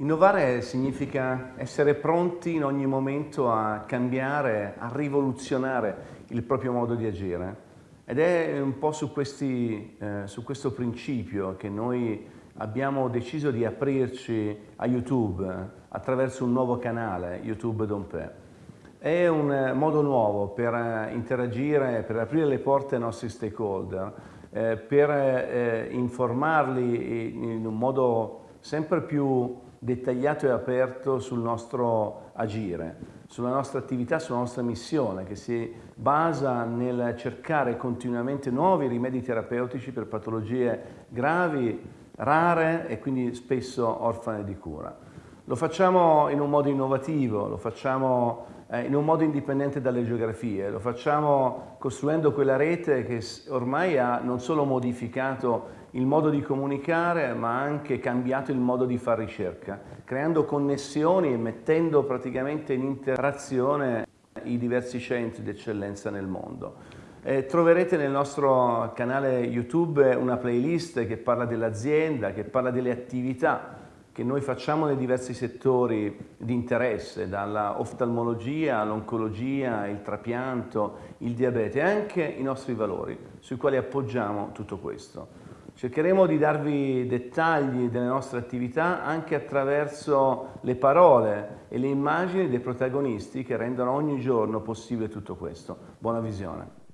Innovare significa essere pronti in ogni momento a cambiare, a rivoluzionare il proprio modo di agire. Ed è un po' su, questi, eh, su questo principio che noi abbiamo deciso di aprirci a YouTube attraverso un nuovo canale, YouTube Dompe. È un modo nuovo per interagire, per aprire le porte ai nostri stakeholder, eh, per eh, informarli in un modo sempre più dettagliato e aperto sul nostro agire, sulla nostra attività, sulla nostra missione che si basa nel cercare continuamente nuovi rimedi terapeutici per patologie gravi, rare e quindi spesso orfane di cura. Lo facciamo in un modo innovativo, lo facciamo eh, in un modo indipendente dalle geografie, lo facciamo costruendo quella rete che ormai ha non solo modificato il modo di comunicare ma anche cambiato il modo di fare ricerca, creando connessioni e mettendo praticamente in interazione i diversi centri di eccellenza nel mondo. Eh, troverete nel nostro canale YouTube una playlist che parla dell'azienda, che parla delle attività che noi facciamo nei diversi settori di interesse, dalla oftalmologia all'oncologia, il trapianto, il diabete anche i nostri valori sui quali appoggiamo tutto questo. Cercheremo di darvi dettagli delle nostre attività anche attraverso le parole e le immagini dei protagonisti che rendono ogni giorno possibile tutto questo. Buona visione.